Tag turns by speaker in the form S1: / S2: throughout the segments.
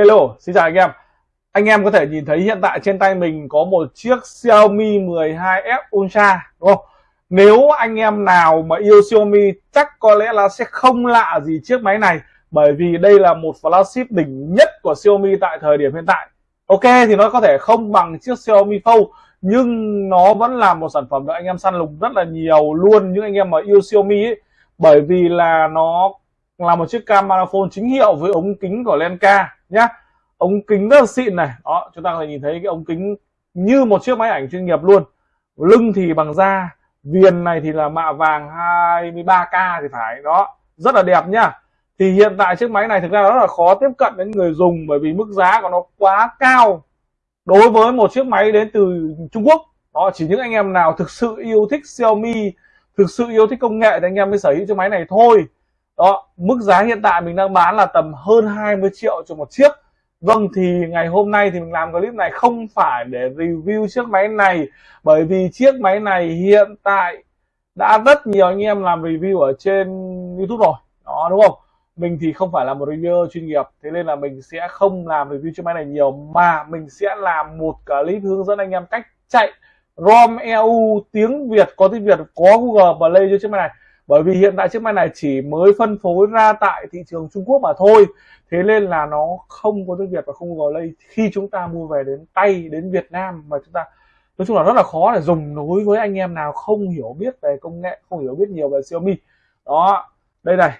S1: Hello, xin chào anh em. Anh em có thể nhìn thấy hiện tại trên tay mình có một chiếc Xiaomi 12F Ultra đúng không? Nếu anh em nào mà yêu Xiaomi chắc có lẽ là sẽ không lạ gì chiếc máy này bởi vì đây là một flagship đỉnh nhất của Xiaomi tại thời điểm hiện tại. Ok thì nó có thể không bằng chiếc Xiaomi Fold nhưng nó vẫn là một sản phẩm được anh em săn lùng rất là nhiều luôn những anh em mà yêu Xiaomi ấy bởi vì là nó là một chiếc camera phone chính hiệu với ống kính của Lenka nhá. Ống kính rất là xịn này. Đó, chúng ta có thể nhìn thấy cái ống kính như một chiếc máy ảnh chuyên nghiệp luôn. Lưng thì bằng da, viền này thì là mạ vàng 23k thì phải. Đó, rất là đẹp nhá. Thì hiện tại chiếc máy này thực ra rất là khó tiếp cận đến người dùng bởi vì mức giá của nó quá cao đối với một chiếc máy đến từ Trung Quốc. Đó, chỉ những anh em nào thực sự yêu thích Xiaomi, thực sự yêu thích công nghệ thì anh em mới sở hữu chiếc máy này thôi đó, mức giá hiện tại mình đang bán là tầm hơn 20 triệu cho một chiếc. Vâng thì ngày hôm nay thì mình làm clip này không phải để review chiếc máy này, bởi vì chiếc máy này hiện tại đã rất nhiều anh em làm review ở trên YouTube rồi. Đó, đúng không? Mình thì không phải là một reviewer chuyên nghiệp, thế nên là mình sẽ không làm review chiếc máy này nhiều, mà mình sẽ làm một clip hướng dẫn anh em cách chạy ROM EU tiếng Việt, có tiếng Việt, có Google Play cho chiếc máy này bởi vì hiện tại chiếc máy này chỉ mới phân phối ra tại thị trường Trung Quốc mà thôi. Thế nên là nó không có tiếng Việt và không có lây khi chúng ta mua về đến tay, đến Việt Nam mà chúng ta, nói chung là rất là khó để dùng. Đối với anh em nào không hiểu biết về công nghệ, không hiểu biết nhiều về Xiaomi. Đó, đây này.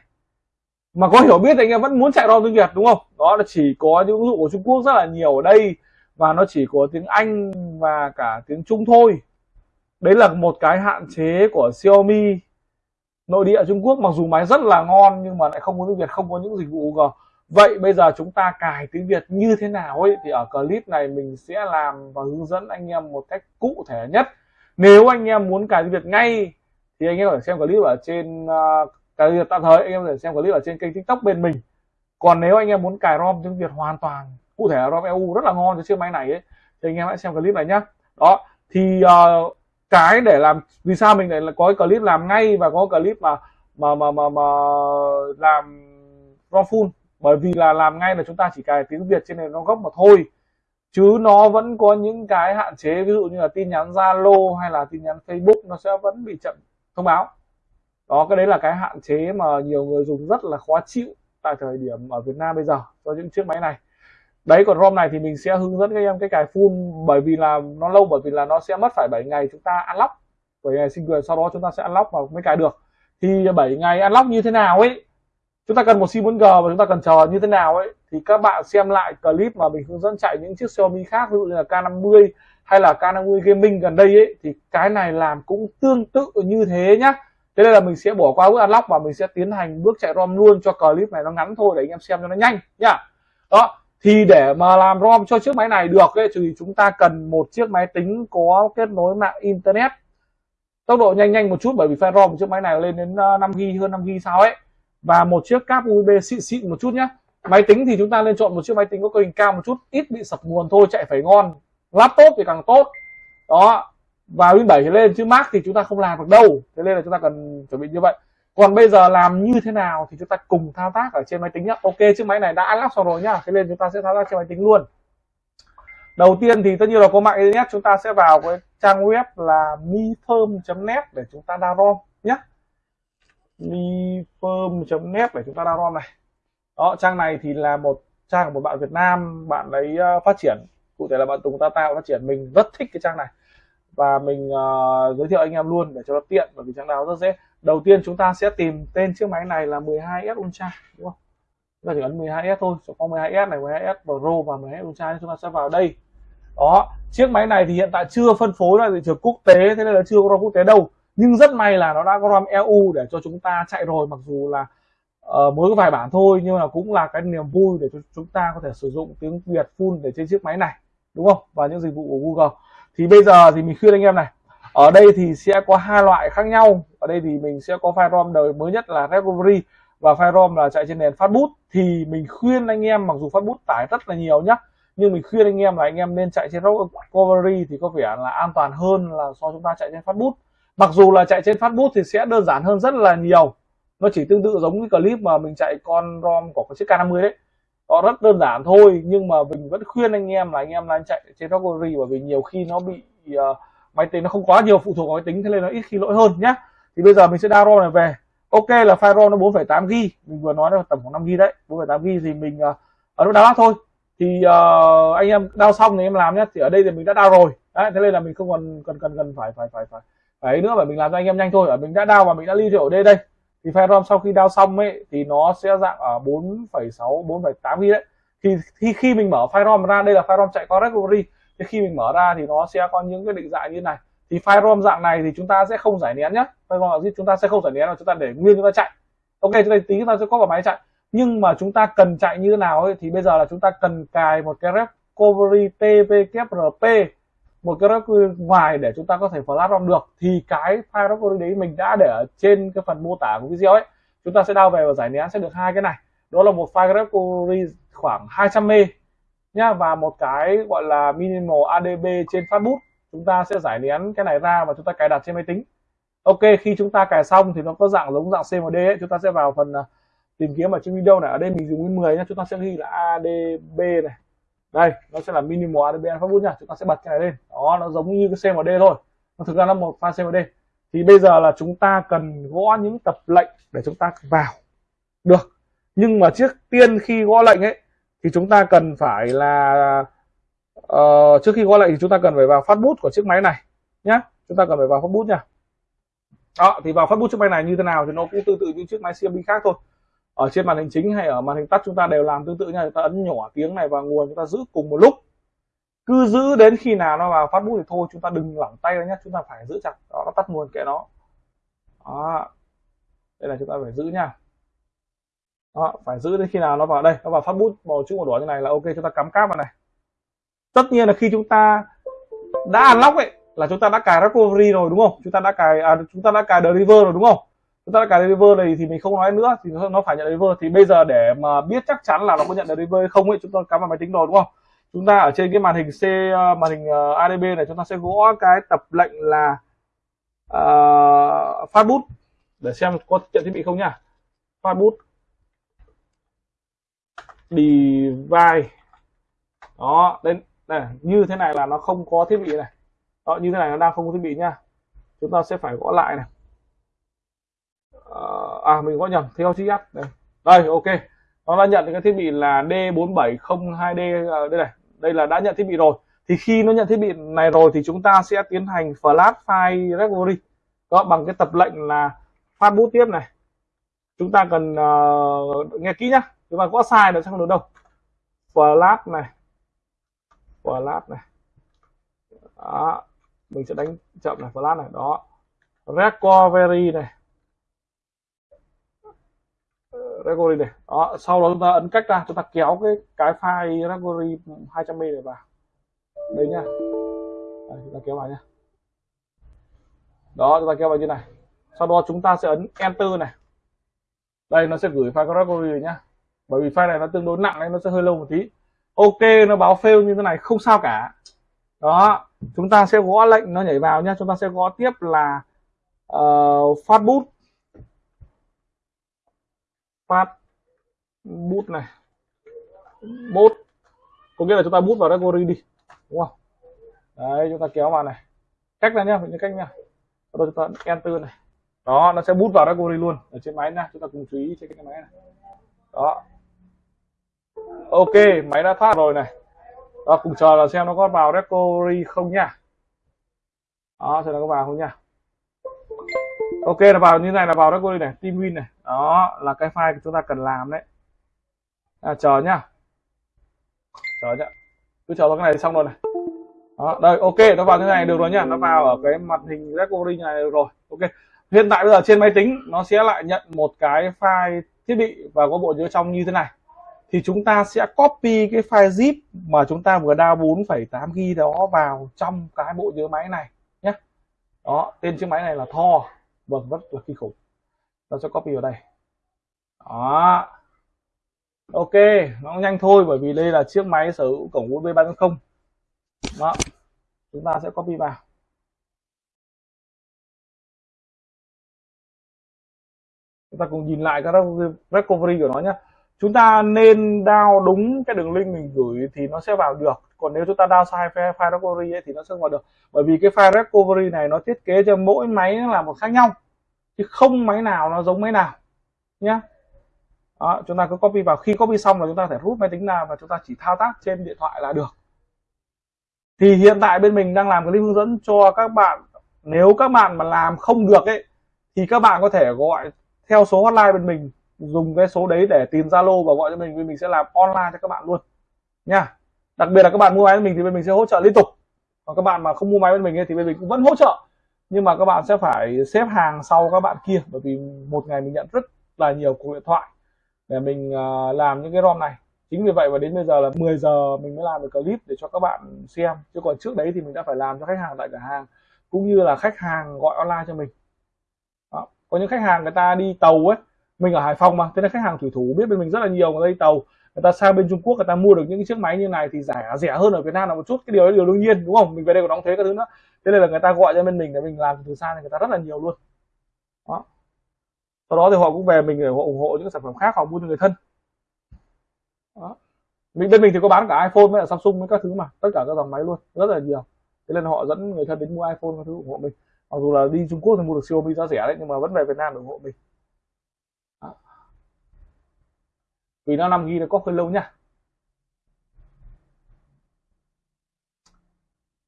S1: Mà có hiểu biết thì anh em vẫn muốn chạy ROM tiếng Việt, đúng không? Đó là chỉ có những ứng dụng của Trung Quốc rất là nhiều ở đây. Và nó chỉ có tiếng Anh và cả tiếng Trung thôi. Đấy là một cái hạn chế của Xiaomi nội địa Trung Quốc mặc dù máy rất là ngon nhưng mà lại không có tiếng Việt không có những dịch vụ Google. Vậy bây giờ chúng ta cài tiếng Việt như thế nào ấy? Thì ở clip này mình sẽ làm và hướng dẫn anh em một cách cụ thể nhất. Nếu anh em muốn cài tiếng Việt ngay thì anh em có thể xem clip ở trên uh, cài tiếng Việt tạm thời anh em có thể xem clip ở trên kênh tiktok bên mình. Còn nếu anh em muốn cài rom tiếng Việt hoàn toàn cụ thể rom EU rất là ngon cho chiếc máy này ấy thì anh em hãy xem clip này nhá. Đó thì uh, cái để làm vì sao mình lại có cái clip làm ngay và có clip mà mà mà mà, mà làm raw full? Bởi vì là làm ngay là chúng ta chỉ cài tiếng Việt trên nền nó gốc mà thôi. Chứ nó vẫn có những cái hạn chế ví dụ như là tin nhắn Zalo hay là tin nhắn Facebook nó sẽ vẫn bị chậm thông báo. Đó cái đấy là cái hạn chế mà nhiều người dùng rất là khó chịu tại thời điểm ở Việt Nam bây giờ cho những chiếc máy này đấy, còn ROM này thì mình sẽ hướng dẫn các em cái cài full bởi vì là nó lâu, bởi vì là nó sẽ mất phải 7 ngày chúng ta unlock. 7 ngày sinh quyền, sau đó chúng ta sẽ unlock và mới cài được. Thì 7 ngày unlock như thế nào ấy? Chúng ta cần một sim 4G và chúng ta cần chờ như thế nào ấy? Thì các bạn xem lại clip mà mình hướng dẫn chạy những chiếc Xiaomi khác, ví dụ như là K50 hay là K50 Gaming gần đây ấy, thì cái này làm cũng tương tự như thế nhá. Thế nên là mình sẽ bỏ qua bước unlock và mình sẽ tiến hành bước chạy ROM luôn cho clip này nó ngắn thôi để anh em xem cho nó nhanh nhá. Đó thì để mà làm ROM cho chiếc máy này được ấy, thì chúng ta cần một chiếc máy tính có kết nối mạng internet. Tốc độ nhanh nhanh một chút bởi vì file ROM của chiếc máy này lên đến ờ, 5 g hơn 5 g sao ấy. Và một chiếc cáp USB xịn xịn một chút nhé máy tính thì chúng ta nên chọn một chiếc máy tính có cấu hình cao một chút ít bị sập nguồn thôi chạy phải ngon. Laptop thì càng tốt. Đó. Và Win 7 lên chứ Mac thì chúng ta không làm được đâu. Thế nên là chúng ta cần chuẩn bị như vậy còn bây giờ làm như thế nào thì chúng ta cùng thao tác ở trên máy tính nhá. Ok chiếc máy này đã lắp xong rồi nhá. Thế nên chúng ta sẽ thao tác trên máy tính luôn. Đầu tiên thì tất nhiên là có mạng internet chúng ta sẽ vào cái trang web là mifirm.net để chúng ta download nhé mifirm.net để chúng ta download này. Đó trang này thì là một trang của một bạn Việt Nam bạn ấy ờ, phát triển. Cụ thể là bạn Tùng ta tạo phát triển. Mình rất thích cái trang này. Và mình uh, giới thiệu anh em luôn để cho nó tiện bởi vì trang nào rất dễ đầu tiên chúng ta sẽ tìm tên chiếc máy này là 12S Ultra đúng không? Chúng ta chỉ ấn 12S thôi có 12S này 12S Pro và 12S Ultra chúng ta sẽ vào đây. Đó chiếc máy này thì hiện tại chưa phân phối ra thị trường quốc tế thế nên là chưa có ROM quốc tế đâu. Nhưng rất may là nó đã có ROM EU để cho chúng ta chạy rồi mặc dù là uh, mới có vài bản thôi nhưng mà cũng là cái niềm vui để cho chúng ta có thể sử dụng tiếng Việt full để trên chiếc máy này đúng không? Và những dịch vụ của Google. Thì bây giờ thì mình khuyên anh em này ở đây thì sẽ có hai loại khác nhau. Ở đây thì mình sẽ có file ROM đời mới nhất là recovery và file ROM là chạy trên nền phát bút. Thì mình khuyên anh em mặc dù phát bút tải rất là nhiều nhá nhưng mình khuyên anh em là anh em nên chạy trên recovery thì có vẻ là an toàn hơn là so chúng ta chạy trên phát bút. Mặc dù là chạy trên phát bút thì sẽ đơn giản hơn rất là nhiều. Nó chỉ tương tự giống cái clip mà mình chạy con rom của cái chiếc K50 đấy. Nó rất đơn giản thôi nhưng mà mình vẫn khuyên anh em là anh em nên chạy trên recovery bởi vì nhiều khi nó bị uh, máy tính nó không quá nhiều phụ thuộc vào máy tính thế nên nó ít khi lỗi hơn nhé. thì bây giờ mình sẽ download này về. Ok là file ROM nó 4,8 g mình vừa nói là tầm khoảng 5 g đấy. 4,8 g thì mình uh, ở lúc download thôi. Thì uh, anh em đao xong thì em làm nhé thì ở đây thì mình đã đao rồi. Đấy thế nên là mình không còn cần cần cần phải phải phải phải phải nữa mà mình làm cho anh em nhanh thôi. Ở mình đã đao và mình đã lưu ở đây đây. Thì file ROM sau khi đao xong ấy thì nó sẽ dạng ở 4,6 4,8 g đấy. Thì khi khi mình mở file ROM ra đây là file ROM chạy qua recovery thì khi mình mở ra thì nó sẽ có những cái định dạng như này. Thì file ROM dạng này thì chúng ta sẽ không giải nén nhé file ROM chúng ta sẽ không giải nén mà chúng ta để nguyên chúng ta chạy. Ok chúng ta tí chúng ta sẽ có vào máy chạy. Nhưng mà chúng ta cần chạy như thế nào ấy, thì bây giờ là chúng ta cần cài một cái recovery tvkrp một cái recovery ngoài để chúng ta có thể flash ROM được. Thì cái file recovery đấy mình đã để ở trên cái phần mô tả của video ấy. Chúng ta sẽ đao về và giải nén sẽ được hai cái này. Đó là một file recovery khoảng 200 m nhá. Và một cái gọi là minimal adb trên fastboot chúng ta sẽ giải nén cái này ra và chúng ta cài đặt trên máy tính. Ok, khi chúng ta cài xong thì nó có dạng giống dạng cmd ấy. Chúng ta sẽ vào phần à, tìm kiếm ở trên video này. Ở đây mình dùng 10 nhá. Chúng ta sẽ ghi là adb này. Đây, nó sẽ là minimal adb fastboot nha chúng ta sẽ bật cái này lên. Đó, nó giống như cái cmd thôi. Nó thực ra là một file cmd thì bây giờ là chúng ta cần gõ những tập lệnh để chúng ta vào. Được. Nhưng mà trước tiên khi gõ lệnh ấy thì chúng ta cần phải là uh, trước khi gõ lệnh thì chúng ta cần phải vào phát bút của chiếc máy này nhé chúng ta cần phải vào phát bút nha. Đó thì vào phát bút chiếc máy này như thế nào thì nó cũng tương tự như chiếc máy CMB khác thôi. Ở trên màn hình chính hay ở màn hình tắt chúng ta đều làm tương tự nha. Chúng ta ấn nhỏ tiếng này vào nguồn chúng ta giữ cùng một lúc. Cứ giữ đến khi nào nó vào phát bút thì thôi chúng ta đừng lỏng tay ra nhé chúng ta phải giữ chặt đó nó tắt nguồn kệ nó. Đó. Đây là chúng ta phải giữ nha đó, phải giữ đến khi nào nó vào? Đây nó vào phát bút màu chữ màu đỏ như này là ok chúng ta cắm cáp vào này. Tất nhiên là khi chúng ta đã unlock ấy là chúng ta đã cài recovery rồi đúng không? Chúng ta đã cài à, chúng ta đã cài deliver rồi đúng không? Chúng ta đã cài deliver này thì mình không nói nữa thì nó phải nhận deliver thì bây giờ để mà biết chắc chắn là nó có nhận deliver hay không ấy chúng ta cắm vào máy tính rồi đúng không? Chúng ta ở trên cái màn hình C ờ, màn hình ờ, ADB này chúng ta sẽ gõ cái tập lệnh là uh, phát bút để xem có nhận thiết bị không nhá phát bút device. Đó đây này như thế này là nó không có thiết bị này. Đó như thế này nó đang không có thiết bị nha. Chúng ta sẽ phải gõ lại này. Ờ, à mình gõ nhầm theo chi S đây đây ok. Nó đã nhận cái thiết bị là D4702D ờ, đây này. Đây là đã nhận thiết bị rồi. Thì khi nó nhận thiết bị này rồi thì chúng ta sẽ tiến hành flash file recovery đó bằng cái tập lệnh là phát bút tiếp này. Chúng ta cần uh, nghe kỹ nhá chúng mà có sai nó chắc không được đâu flat này. Flat này. Đó mình sẽ đánh chậm này flat này đó. Recovery này. Recovery này đó. Sau đó chúng ta ấn cách ra chúng ta kéo cái cái file recovery 200 m này vào. Đây nhá. Đây, chúng ta kéo vào nhá. Đó chúng ta kéo vào như này. Sau đó chúng ta sẽ ấn enter này. Đây nó sẽ gửi file recovery nhá bởi vì file này nó tương đối nặng nên nó sẽ hơi lâu một tí. Ok nó báo fail như thế này không sao cả. Đó chúng ta sẽ gõ lệnh nó nhảy vào nhé chúng ta sẽ gõ tiếp là uh, phát bút phát bút này. Bút có nghĩa là chúng ta bút vào recovery đi đúng không? Đấy chúng ta kéo vào này. Cách này nhá những cách nhá. Rồi chúng ta enter này. Đó nó sẽ bút vào recovery luôn ở trên máy nha chúng ta cùng chú ý trên cái máy này. Đó ok máy đã thoát rồi này. Đó, cùng chờ là xem nó có vào recovery không nha. Đó xem nó có vào không nha. Ok là vào như này là vào recovery này team win này. Đó là cái file chúng ta cần làm đấy. À, chờ nhá. Chờ nhá. Cứ chờ vào cái này xong rồi này. Đó đây ok nó vào như này được rồi nhá. Nó vào ở cái mặt hình recovery này được rồi. Ok. Hiện tại bây giờ trên máy tính nó sẽ lại nhận một cái file thiết bị và có bộ nhớ trong như thế này thì chúng ta sẽ copy cái file zip mà chúng ta vừa download 4,8 GB đó vào trong cái bộ nhớ máy này nhé. Đó tên chiếc máy này là Thor vâng rất là kinh khủng. Ta sẽ copy vào đây. Đó. Ok nó nhanh thôi bởi vì đây là chiếc máy sở hữu cổng USB 3.0 đó chúng ta sẽ copy vào. Chúng ta cùng nhìn lại cái recovery của nó nhé chúng ta nên đao đúng cái đường link mình gửi thì nó sẽ vào được. Còn nếu chúng ta đao sai file, file recovery ấy, thì nó sẽ không vào được. Bởi vì cái file recovery này nó thiết kế cho mỗi máy là một khác nhau chứ không máy nào nó giống máy nào. Nhá. Đó, chúng ta cứ copy vào. Khi copy xong là chúng ta thể rút máy tính ra và chúng ta chỉ thao tác trên điện thoại là được. Thì hiện tại bên mình đang làm clip hướng dẫn cho các bạn. Nếu các bạn mà làm không được ấy thì các bạn có thể gọi theo số hotline bên mình dùng cái số đấy để tìm Zalo và gọi cho mình vì mình sẽ làm online cho các bạn luôn. Nha. Đặc biệt là các bạn mua máy bên mình thì bên mình sẽ hỗ trợ liên tục. Còn các bạn mà không mua máy bên mình thì bên mình cũng vẫn hỗ trợ. Nhưng mà các bạn sẽ phải xếp hàng sau các bạn kia, bởi vì một ngày mình nhận rất là nhiều cuộc điện thoại để mình à, làm những cái ROM này. Chính vì vậy và đến bây giờ là 10 giờ mình mới làm được clip để cho các bạn xem. Chứ còn trước đấy thì mình đã phải làm cho khách hàng tại cửa hàng, cũng như là khách hàng gọi online cho mình. Đó. có những khách hàng người ta đi tàu ấy mình ở Hải Phòng mà, thế nên khách hàng thủy thủ biết bên mình rất là nhiều người đây tàu, người ta sang bên Trung Quốc, người ta mua được những cái chiếc máy như này thì rẻ rẻ hơn ở Việt Nam là một chút, cái điều đó điều đương nhiên, đúng không? Mình về đây còn đóng thuế các thứ nữa. Thế nên là người ta gọi cho bên mình để mình làm từ xa thì người ta rất là nhiều luôn. Đó. Sau đó thì họ cũng về mình để họ ủng hộ những sản phẩm khác, họ mua cho người thân. Đó. mình, bên mình thì có bán cả iPhone với cả Samsung với các thứ mà, tất cả các dòng máy luôn, rất là nhiều. Thế nên họ dẫn người thân đến mua iPhone các thứ ủng hộ mình. Mặc dù là đi Trung Quốc thì mua được Xiaomi giá rẻ đấy, nhưng mà vẫn về Việt Nam ủng hộ mình đó vì nó 5 g nó có hơi lâu nhá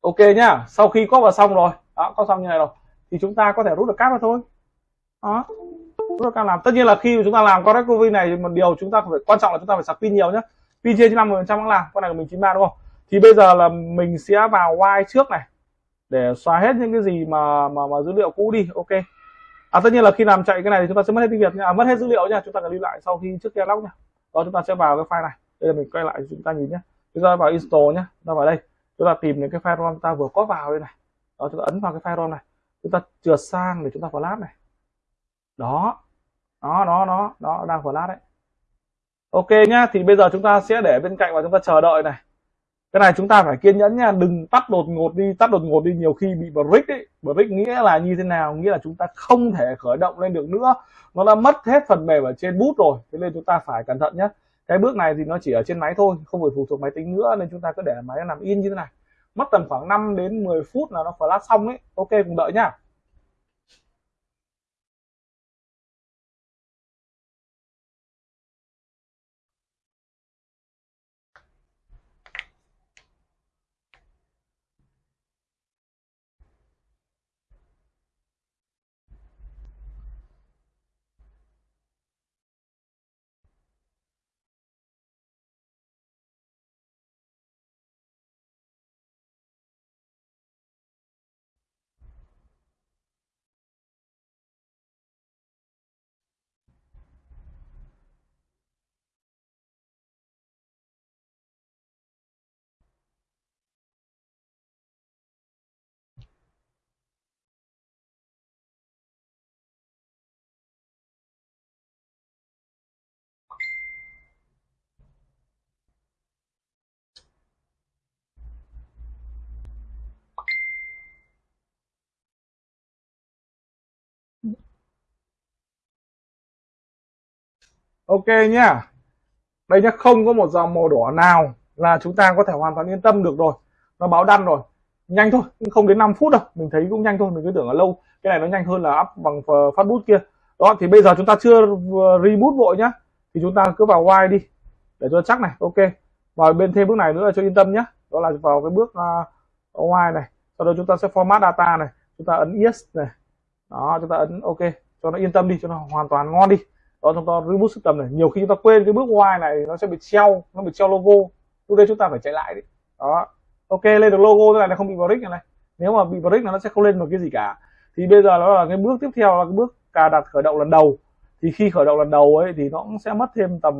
S1: ok nhá sau khi có vào xong rồi đó có xong như này rồi thì chúng ta có thể rút được cáp ra thôi. Đó rút được cáp làm. Tất nhiên là khi chúng ta làm con covid này một điều chúng ta phải quan trọng là chúng ta phải sạc pin nhiều nhá. Pin trên năm phần trăm cũng làm con này của mình 93 đúng không? Thì bây giờ là mình sẽ vào Y trước này để xóa hết những cái gì mà mà, mà dữ liệu cũ đi ok. À tất nhiên là khi làm chạy cái này thì chúng ta sẽ mất hết tiếng việt nha. À, mất hết dữ liệu nha chúng ta cần lưu lại sau khi trước kia lóc nha đó, chúng ta sẽ vào cái file này. Đây là mình quay lại chúng ta nhìn nhé. Chúng ta vào install nhé. Chúng ta vào đây. Chúng ta tìm những cái file ROM ta vừa có vào đây này. Đó, chúng ta ấn vào cái file ROM này. Chúng ta trượt sang để chúng ta flash này. Đó. Đó đó đó. Đó, đang flash đấy. Ok nhá. Thì bây giờ chúng ta sẽ để bên cạnh và chúng ta chờ đợi này cái này chúng ta phải kiên nhẫn nha đừng tắt đột ngột đi, tắt đột ngột đi, nhiều khi bị brick ấy. Brick nghĩa là như thế nào? Nghĩa là chúng ta không thể khởi động lên được nữa. Nó đã mất hết phần mềm ở trên bút rồi, thế nên chúng ta phải cẩn thận nhé cái bước này thì nó chỉ ở trên máy thôi, không phải phụ thuộc máy tính nữa, nên chúng ta cứ để máy nó nằm in như thế này. Mất tầm khoảng 5 đến 10 phút là nó flash xong ấy. Ok, cùng đợi nhá. Ok nhá. Đây nhá không có một dòng màu đỏ nào là chúng ta có thể hoàn toàn yên tâm được rồi. Nó báo đăng rồi. Nhanh thôi không đến 5 phút đâu. Mình thấy cũng nhanh thôi mình cứ tưởng là lâu. Cái này nó nhanh hơn là up bằng ờ, phát bút kia. Đó thì bây giờ chúng ta chưa reboot vội nhá. Thì chúng ta cứ vào Y đi để cho chắc này. Ok. Vào bên thêm bước này nữa là cho yên tâm nhé đó là vào cái bước uh, Y này. Sau đó chúng ta sẽ format data này. Chúng ta ấn yes này. Đó chúng ta ấn ok. Cho nó yên tâm đi cho nó hoàn toàn ngon đi đó chúng ta reboot system này. Nhiều khi chúng ta quên cái bước Y này nó sẽ bị treo nó bị treo logo. Lúc đây chúng ta phải chạy lại đấy đó. Ok lên được logo thế này nó không bị brick này, này. Nếu mà bị brick là nó sẽ không lên một cái gì cả. Thì bây giờ nó là cái bước tiếp theo là cái bước cài đặt khởi động lần đầu. Thì khi khởi động lần đầu ấy thì nó cũng sẽ mất thêm tầm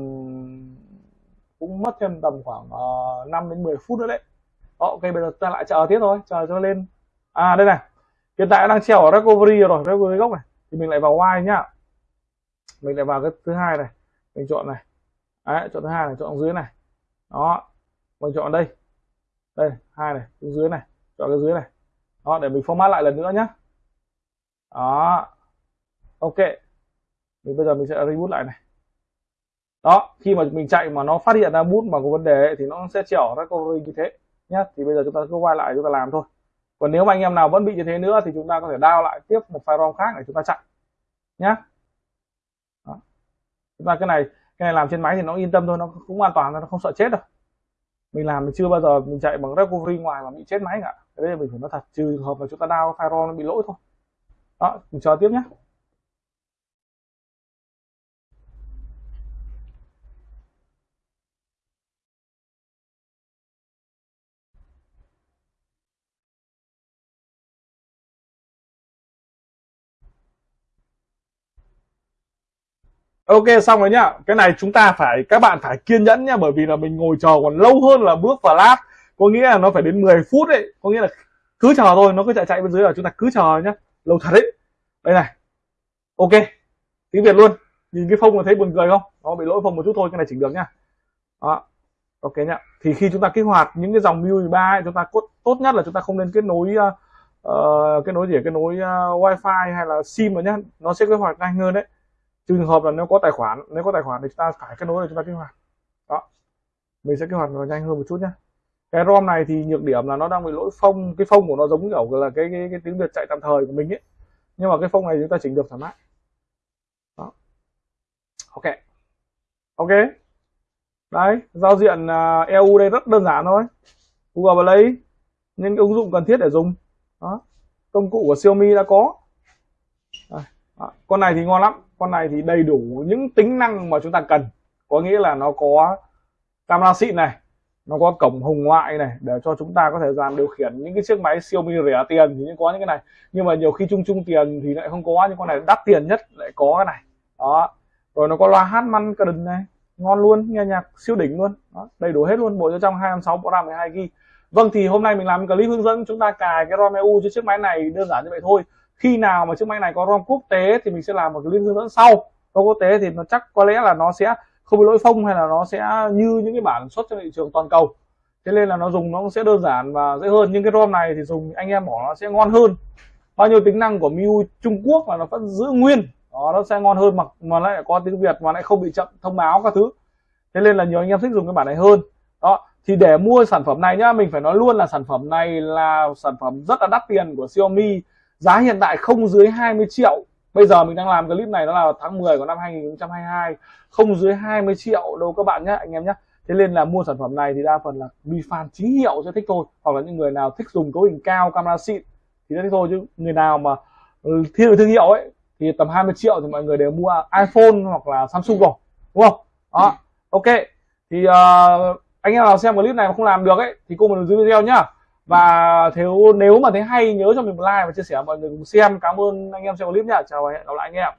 S1: cũng mất thêm tầm khoảng ờ, uh, 5 đến 10 phút nữa đấy. Đó, ok bây giờ ta lại chờ tiếp thôi. Chờ cho lên. À đây này. Hiện tại đang treo ở recovery rồi recovery gốc này. Thì mình lại vào Y nhá mình lại vào cái thứ hai này. Mình chọn này. Đấy, chọn thứ hai này, chọn dưới này. Đó. Mình chọn đây. Đây, hai này, xuống dưới này. Chọn cái dưới này. Đó, để mình format lại lần nữa nhé đó. Ok. Mình bây giờ mình sẽ reboot lại này. Đó, khi mà mình chạy mà nó phát hiện ra bút mà có vấn đề thì nó sẽ chở recovery như thế nhé thì bây giờ chúng ta cứ quay lại chúng ta làm thôi. Còn nếu mà anh em nào vẫn bị như thế nữa thì chúng ta có thể download lại tiếp một file rom khác để chúng ta chạy nhé chúng ta cái này cái này làm trên máy thì nó yên tâm thôi, nó cũng an toàn, nó không sợ chết đâu. Mình làm mình chưa bao giờ mình chạy bằng recovery ngoài mà bị chết máy cả. Cái đấy mình phải nói thật, trừ hợp là chúng ta đau firewall nó bị lỗi thôi. Đó, mình chờ tiếp nhé ok xong rồi nhá. Cái này chúng ta phải các bạn phải kiên nhẫn nhá bởi vì là mình ngồi chờ còn lâu hơn là bước vào lát có nghĩa là nó phải đến 10 phút đấy có nghĩa là cứ chờ thôi nó cứ chạy chạy bên dưới là chúng ta cứ chờ nhá. Lâu thật đấy. Đây này. Ok. Tiếng việt luôn. Nhìn cái phông là thấy buồn cười không? Nó bị lỗi phông một chút thôi cái này chỉnh được nhá. Đó. Ok nhá. Thì khi chúng ta kích hoạt những cái dòng MIUI 3 chúng ta cốt, tốt nhất là chúng ta không nên kết nối uh, kết nối gì kết nối uh, wifi hay là sim mà nhá. Nó sẽ kích hoạt nhanh hơn đấy trường hợp là nếu có tài khoản nếu có tài khoản thì chúng ta phải kết nối để chúng ta kích hoạt. Đó. Mình sẽ kích hoạt nó nhanh hơn một chút nhé cái rom này thì nhược điểm là nó đang bị lỗi phông cái phông của nó giống kiểu là cái cái, cái tiếng việt chạy tạm thời của mình ấy. Nhưng mà cái phông này chúng ta chỉnh được thoải mái. Đó. Ok. Ok. Đấy giao diện à, uh, EU đây rất đơn giản thôi. Google Play những cái ứng dụng cần thiết để dùng. Đó. Công cụ của Xiaomi đã có. Đây. Đó. con này thì ngon lắm con này thì đầy đủ những tính năng mà chúng ta cần. Có nghĩa là nó có camera xịn này nó có cổng hồng ngoại này để cho chúng ta có thể gian điều khiển những cái chiếc máy Xiaomi rẻ tiền thì có những cái này. Nhưng mà nhiều khi chung chung tiền thì lại không có những con này đắt tiền nhất lại có cái này. Đó. Rồi nó có loa hát man cần này ngon luôn nghe nhạc siêu đỉnh luôn. Đó, đầy đủ hết luôn bộ cho trong 256 bộ RAM 12 GB vâng thì hôm nay mình làm clip hướng dẫn chúng ta cài cái ROM EU cho chiếc máy này đơn giản như vậy thôi khi nào mà chiếc máy này có ROM quốc tế thì mình sẽ làm một cái liên hướng dẫn sau. ROM quốc tế thì nó chắc có lẽ là nó sẽ không bị lỗi phông hay là nó sẽ như những cái bản xuất trên thị trường toàn cầu. Thế nên là nó dùng nó sẽ đơn giản và dễ hơn. Nhưng cái ROM này thì dùng anh em bỏ nó sẽ ngon hơn. Bao nhiêu tính năng của MIUI Trung Quốc mà nó vẫn giữ nguyên. Đó, nó sẽ ngon hơn mà mà lại có tiếng Việt mà lại không bị chậm thông báo các thứ. Thế nên là nhiều anh em thích dùng cái bản này hơn. Đó thì để mua sản phẩm này nhá mình phải nói luôn là sản phẩm này là sản phẩm rất là đắt tiền của Xiaomi giá hiện tại không dưới 20 triệu. Bây giờ mình đang làm clip này nó là tháng 10 của năm 2022 không dưới 20 triệu đâu các bạn nhé anh em nhé thế nên là mua sản phẩm này thì đa phần là mi fan chính hiệu sẽ thích thôi hoặc là những người nào thích dùng cấu hình cao camera xịn thì sẽ thích thôi. Chứ người nào mà ừ, thiên thương hiệu ấy thì tầm 20 triệu thì mọi người đều mua iPhone hoặc là Samsung rồi đúng không? Đó ok. Thì uh, anh em nào xem clip này mà không làm được ấy thì cô mình dưới video nhá và nếu nếu mà thấy hay, nhớ cho mình một like và chia sẻ mọi người cùng xem. Cảm ơn anh em xem clip nha chào và hẹn gặp lại anh em.